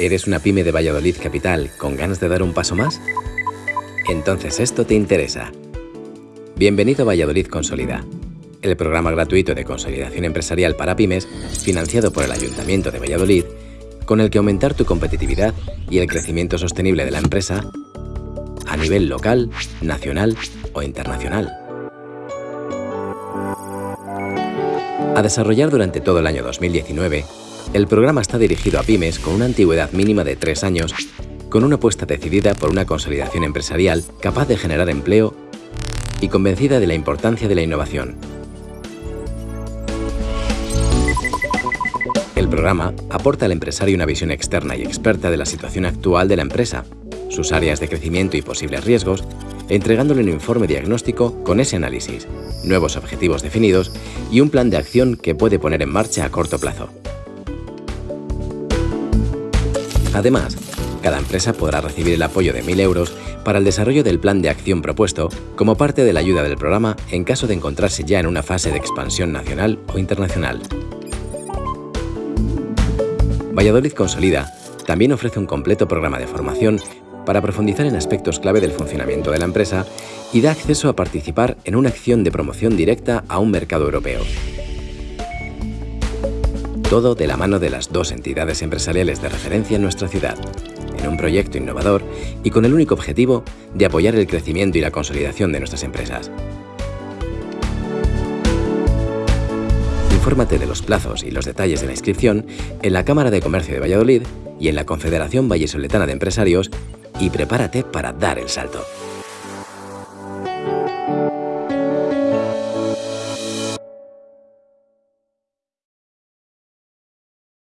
¿Eres una pyme de Valladolid Capital con ganas de dar un paso más? Entonces esto te interesa. Bienvenido a Valladolid Consolida, el programa gratuito de consolidación empresarial para pymes financiado por el Ayuntamiento de Valladolid, con el que aumentar tu competitividad y el crecimiento sostenible de la empresa a nivel local, nacional o internacional. A desarrollar durante todo el año 2019, el programa está dirigido a pymes con una antigüedad mínima de tres años, con una apuesta decidida por una consolidación empresarial capaz de generar empleo y convencida de la importancia de la innovación. El programa aporta al empresario una visión externa y experta de la situación actual de la empresa, sus áreas de crecimiento y posibles riesgos, entregándole un informe diagnóstico con ese análisis, nuevos objetivos definidos y un plan de acción que puede poner en marcha a corto plazo. Además, cada empresa podrá recibir el apoyo de 1.000 euros para el desarrollo del plan de acción propuesto como parte de la ayuda del programa en caso de encontrarse ya en una fase de expansión nacional o internacional. Valladolid Consolida también ofrece un completo programa de formación para profundizar en aspectos clave del funcionamiento de la empresa y da acceso a participar en una acción de promoción directa a un mercado europeo. Todo de la mano de las dos entidades empresariales de referencia en nuestra ciudad, en un proyecto innovador y con el único objetivo de apoyar el crecimiento y la consolidación de nuestras empresas. Infórmate de los plazos y los detalles de la inscripción en la Cámara de Comercio de Valladolid y en la Confederación Vallesoletana de Empresarios y prepárate para dar el salto.